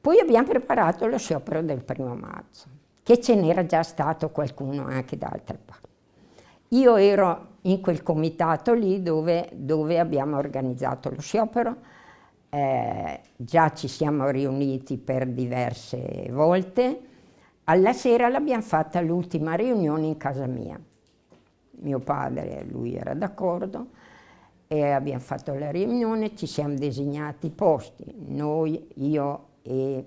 Poi abbiamo preparato lo sciopero del primo marzo, che ce n'era già stato qualcuno anche da altre parti. Io ero in quel comitato lì dove, dove abbiamo organizzato lo sciopero, eh, già ci siamo riuniti per diverse volte, alla sera l'abbiamo fatta l'ultima riunione in casa mia. Mio padre, lui era d'accordo, e abbiamo fatto la riunione, ci siamo designati i posti, noi, io e,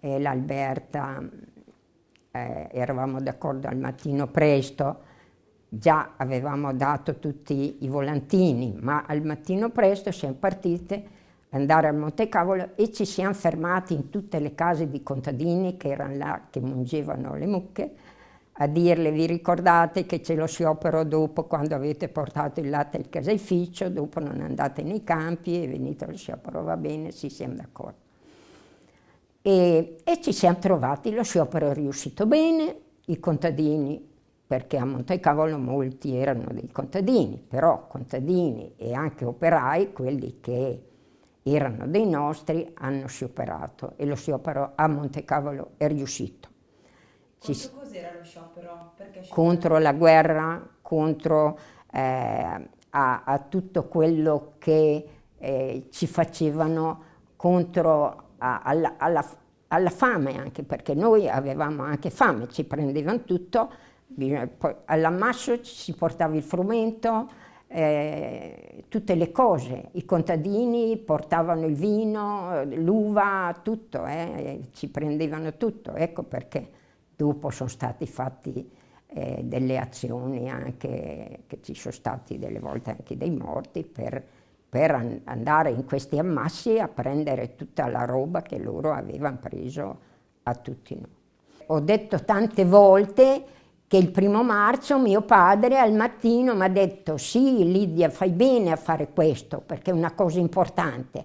e l'Alberta eh, eravamo d'accordo al mattino presto, già avevamo dato tutti i volantini, ma al mattino presto siamo partite andare al Monte Cavolo e ci siamo fermati in tutte le case di contadini che erano là, che mungevano le mucche, a dirle vi ricordate che c'è lo sciopero dopo quando avete portato il latte al caseificio, dopo non andate nei campi e venite allo sciopero, va bene, sì, siamo d'accordo. E, e, ci siamo trovati, lo sciopero è riuscito bene, i contadini, perché a Montecavolo molti erano dei contadini, però contadini e anche operai, quelli che erano dei nostri, hanno scioperato e lo sciopero a Montecavolo è riuscito. Ci, cos'era lo sciopero? contro la guerra, contro eh, a, a, tutto quello che eh, ci facevano contro alla, alla, alla, fame anche, perché noi avevamo anche fame, ci prendevano tutto, all'ammasso ci si portava il frumento, eh, tutte le cose, i contadini portavano il vino, l'uva, tutto, eh, ci prendevano tutto, ecco perché dopo sono stati fatti eh, delle azioni anche, che ci sono stati delle volte anche dei morti per per andare in questi ammassi a prendere tutta la roba che loro avevano preso a tutti noi. Ho detto tante volte che il primo marzo mio padre al mattino mi ha detto sì Lidia fai bene a fare questo perché è una cosa importante,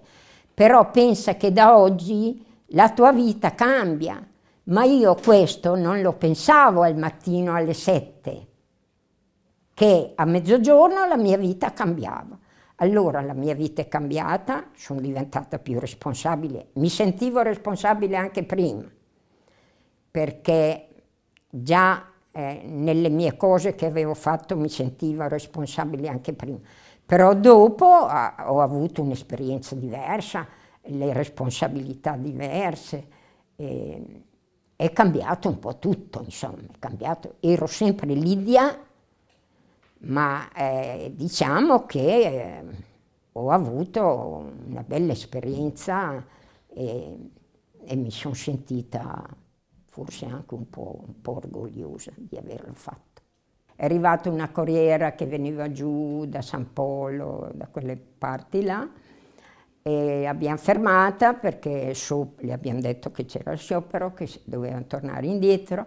però pensa che da oggi la tua vita cambia, ma io questo non lo pensavo al mattino alle sette, che a mezzogiorno la mia vita cambiava. Allora la mia vita è cambiata, sono diventata più responsabile, mi sentivo responsabile anche prima, perché già eh, nelle mie cose che avevo fatto mi sentivo responsabile anche prima. Però dopo ah, ho avuto un'esperienza diversa, le responsabilità diverse, eh, è cambiato un po' tutto, insomma, è cambiato. Ero sempre Lidia, ma eh, diciamo che eh, ho avuto una bella esperienza e, e mi sono sentita forse anche un po', un po' orgogliosa di averlo fatto. È arrivata una corriera che veniva giù da San Polo, da quelle parti là, e abbiamo fermata perché so, le abbiamo detto che c'era il sciopero, che dovevano tornare indietro,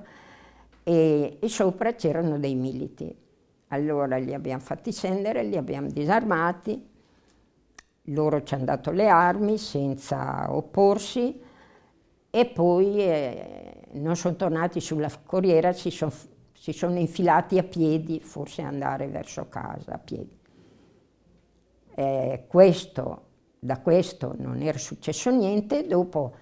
e, e sopra c'erano dei militi allora li abbiamo fatti scendere, li abbiamo disarmati, loro ci hanno dato le armi senza opporsi e poi eh, non sono tornati sulla corriera, si, son, si sono infilati a piedi, forse andare verso casa a piedi. Eh, questo, da questo non era successo niente, dopo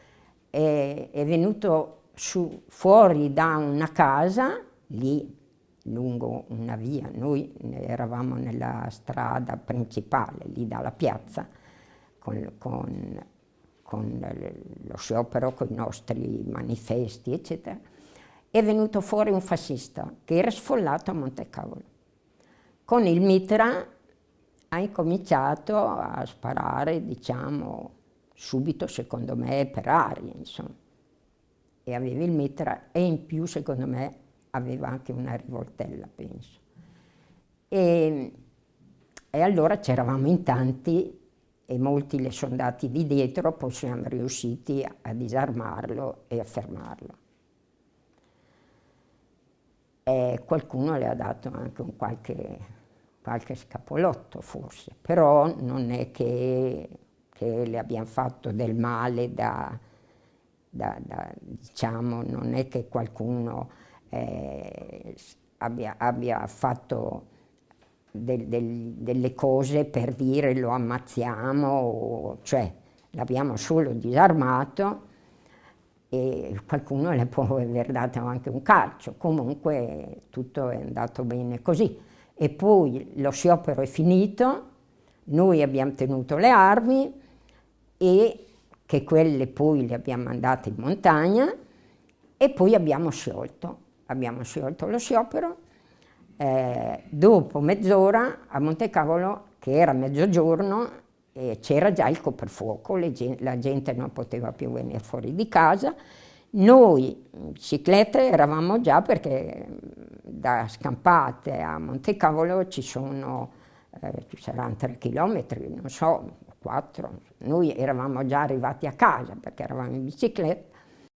è, è venuto su, fuori da una casa, lì lungo una via, noi eravamo nella strada principale, lì dalla piazza, con, con, con lo sciopero, con i nostri manifesti, eccetera, è venuto fuori un fascista che era sfollato a Montecavolo. Con il mitra ha incominciato a sparare, diciamo, subito, secondo me, per aria, insomma. E aveva il mitra e in più, secondo me, aveva anche una rivoltella, penso. E, e allora c'eravamo in tanti e molti le sono andati di dietro, poi siamo riusciti a disarmarlo e a fermarlo. E qualcuno le ha dato anche un qualche, qualche scapolotto forse, però non è che, che le abbiamo fatto del male da, da, da, diciamo, non è che qualcuno eh, abbia, abbia, fatto del, del, delle cose per dire lo ammazziamo, o, cioè l'abbiamo solo disarmato e qualcuno le può aver dato anche un calcio, comunque tutto è andato bene così. E poi lo sciopero è finito, noi abbiamo tenuto le armi e che quelle poi le abbiamo mandate in montagna e poi abbiamo sciolto, abbiamo sciolto lo sciopero. Eh, dopo mezz'ora a Montecavolo, che era mezzogiorno, eh, c'era già il coprifuoco, la gente non poteva più venire fuori di casa. Noi, ciclette, eravamo già perché da Scampate a Montecavolo ci sono, eh, ci saranno tre chilometri, non so, quattro. Noi eravamo già arrivati a casa perché eravamo in bicicletta